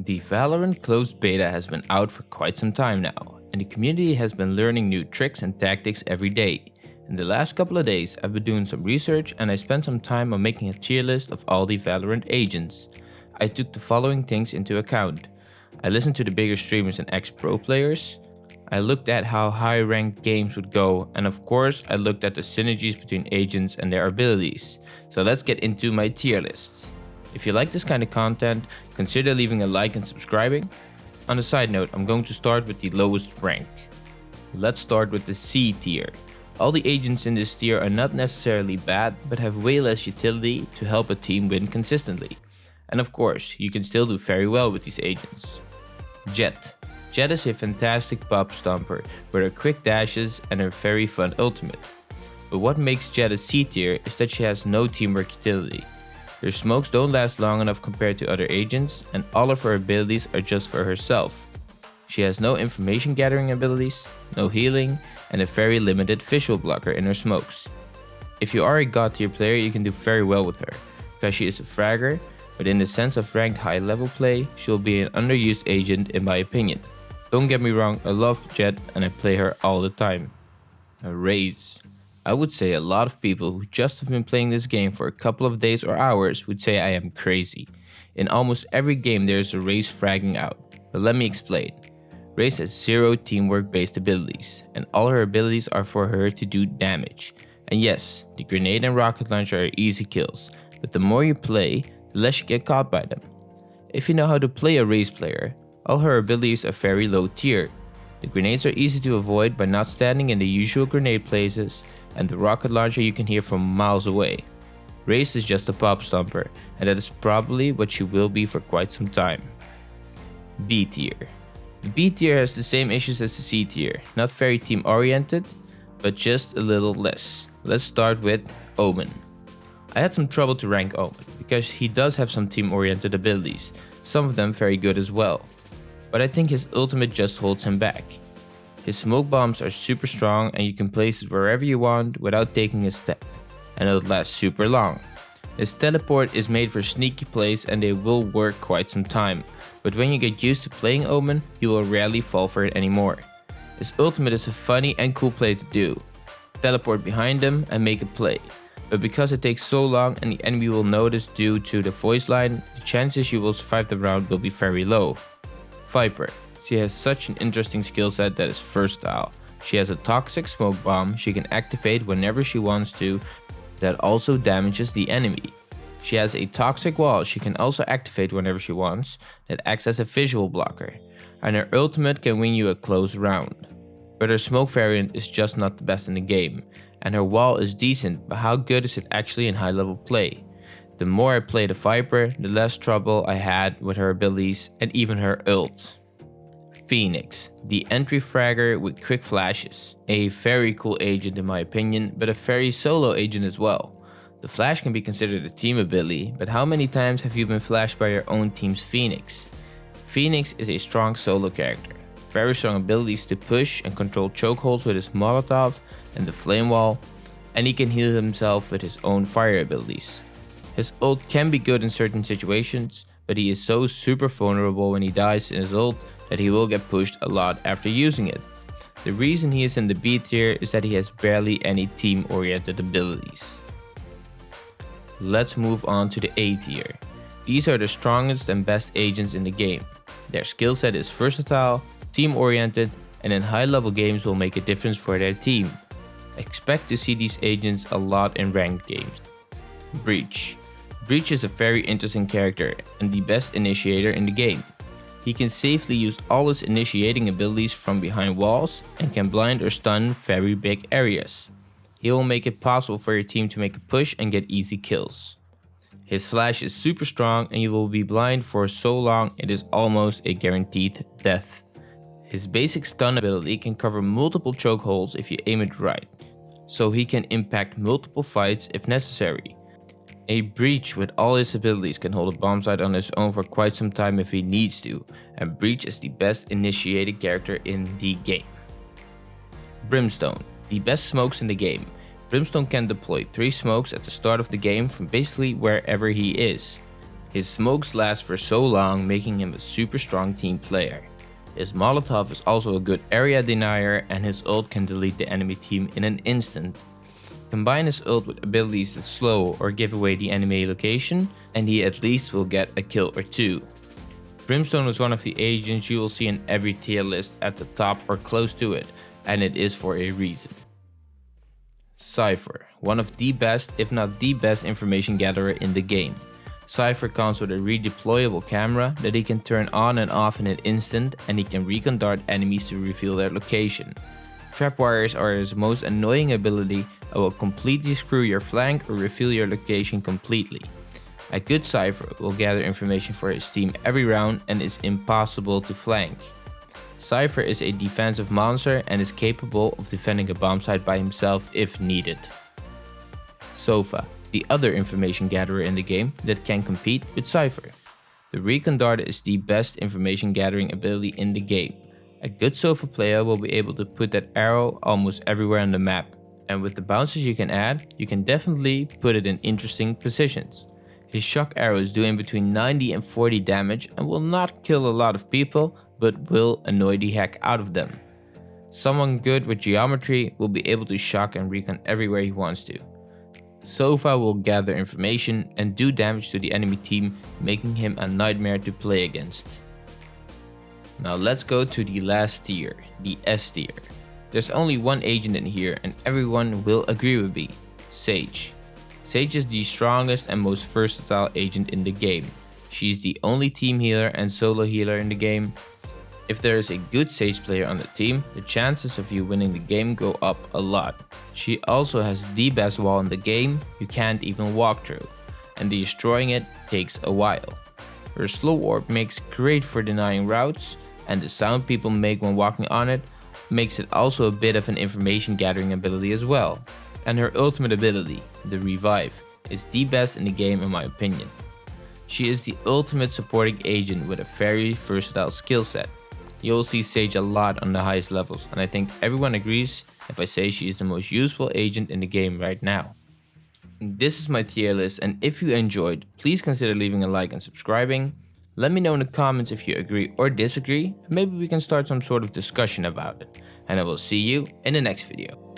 The Valorant closed beta has been out for quite some time now, and the community has been learning new tricks and tactics every day. In the last couple of days, I've been doing some research and I spent some time on making a tier list of all the Valorant agents. I took the following things into account. I listened to the bigger streamers and ex-pro players. I looked at how high ranked games would go and of course I looked at the synergies between agents and their abilities. So let's get into my tier list. If you like this kind of content, consider leaving a like and subscribing. On a side note, I'm going to start with the lowest rank. Let's start with the C tier. All the agents in this tier are not necessarily bad, but have way less utility to help a team win consistently. And of course, you can still do very well with these agents. Jett. Jett is a fantastic pop stomper with her quick dashes and her very fun ultimate. But what makes Jett a C tier is that she has no teamwork utility. Her smokes don't last long enough compared to other agents, and all of her abilities are just for herself. She has no information gathering abilities, no healing, and a very limited visual blocker in her smokes. If you are a god tier player you can do very well with her, because she is a fragger, but in the sense of ranked high level play, she will be an underused agent in my opinion. Don't get me wrong, I love Jett and I play her all the time. Raze. I would say a lot of people who just have been playing this game for a couple of days or hours would say I am crazy. In almost every game there is a Raze fragging out, but let me explain. Raze has zero teamwork based abilities, and all her abilities are for her to do damage. And yes, the grenade and rocket launcher are easy kills, but the more you play, the less you get caught by them. If you know how to play a Raze player, all her abilities are very low tier. The grenades are easy to avoid by not standing in the usual grenade places, and the rocket launcher you can hear from miles away. Raze is just a pop stomper, and that is probably what she will be for quite some time. B tier. The B tier has the same issues as the C tier, not very team oriented, but just a little less. Let's start with Omen. I had some trouble to rank Omen, because he does have some team oriented abilities, some of them very good as well. But I think his ultimate just holds him back. His smoke bombs are super strong and you can place it wherever you want without taking a step, and it'll last super long. His teleport is made for sneaky plays and they will work quite some time, but when you get used to playing Omen, you will rarely fall for it anymore. His ultimate is a funny and cool play to do. Teleport behind him and make a play. But because it takes so long and the enemy will notice due to the voice line, the chances you will survive the round will be very low. Viper. She has such an interesting skill set that is versatile. She has a toxic smoke bomb she can activate whenever she wants to that also damages the enemy. She has a toxic wall she can also activate whenever she wants that acts as a visual blocker. And her ultimate can win you a close round. But her smoke variant is just not the best in the game. And her wall is decent, but how good is it actually in high level play? The more I played the Viper, the less trouble I had with her abilities and even her ult. Phoenix, the entry fragger with quick flashes. A very cool agent in my opinion, but a very solo agent as well. The flash can be considered a team ability, but how many times have you been flashed by your own team's Phoenix? Phoenix is a strong solo character, very strong abilities to push and control chokeholds with his Molotov and the Flame Wall, and he can heal himself with his own fire abilities. His ult can be good in certain situations, but he is so super vulnerable when he dies in his ult that he will get pushed a lot after using it. The reason he is in the B tier is that he has barely any team oriented abilities. Let's move on to the A tier. These are the strongest and best agents in the game. Their skill set is versatile, team oriented and in high level games will make a difference for their team. Expect to see these agents a lot in ranked games. Breach. Breach is a very interesting character and the best initiator in the game. He can safely use all his initiating abilities from behind walls and can blind or stun very big areas. He will make it possible for your team to make a push and get easy kills. His flash is super strong and you will be blind for so long it is almost a guaranteed death. His basic stun ability can cover multiple chokeholds if you aim it right, so he can impact multiple fights if necessary. A Breach with all his abilities can hold a bomb site on his own for quite some time if he needs to, and Breach is the best initiated character in the game. Brimstone, the best smokes in the game. Brimstone can deploy 3 smokes at the start of the game from basically wherever he is. His smokes last for so long making him a super strong team player. His Molotov is also a good area denier and his ult can delete the enemy team in an instant. Combine his ult with abilities that slow or give away the enemy location and he at least will get a kill or two. Brimstone is one of the agents you will see in every tier list at the top or close to it and it is for a reason. Cypher, one of the best if not the best information gatherer in the game. Cypher comes with a redeployable camera that he can turn on and off in an instant and he can recon dart enemies to reveal their location. Trapwires are his most annoying ability and will completely screw your flank or reveal your location completely. A good Cypher will gather information for his team every round and is impossible to flank. Cypher is a defensive monster and is capable of defending a bomb site by himself if needed. Sova the other information gatherer in the game that can compete with Cypher. The Recon Dart is the best information gathering ability in the game. A good Sova player will be able to put that arrow almost everywhere on the map, and with the bounces you can add, you can definitely put it in interesting positions. His shock arrows do in between 90 and 40 damage and will not kill a lot of people, but will annoy the heck out of them. Someone good with geometry will be able to shock and recon everywhere he wants to. Sova will gather information and do damage to the enemy team, making him a nightmare to play against. Now let's go to the last tier, the S tier. There's only one agent in here and everyone will agree with me, Sage. Sage is the strongest and most versatile agent in the game. She's the only team healer and solo healer in the game if there is a good Sage player on the team, the chances of you winning the game go up a lot. She also has the best wall in the game you can't even walk through, and destroying it takes a while. Her slow orb makes great for denying routes, and the sound people make when walking on it makes it also a bit of an information gathering ability as well. And her ultimate ability, the revive, is the best in the game in my opinion. She is the ultimate supporting agent with a very versatile skill set you'll see Sage a lot on the highest levels and I think everyone agrees if I say she is the most useful agent in the game right now. This is my tier list and if you enjoyed, please consider leaving a like and subscribing. Let me know in the comments if you agree or disagree, maybe we can start some sort of discussion about it. And I will see you in the next video.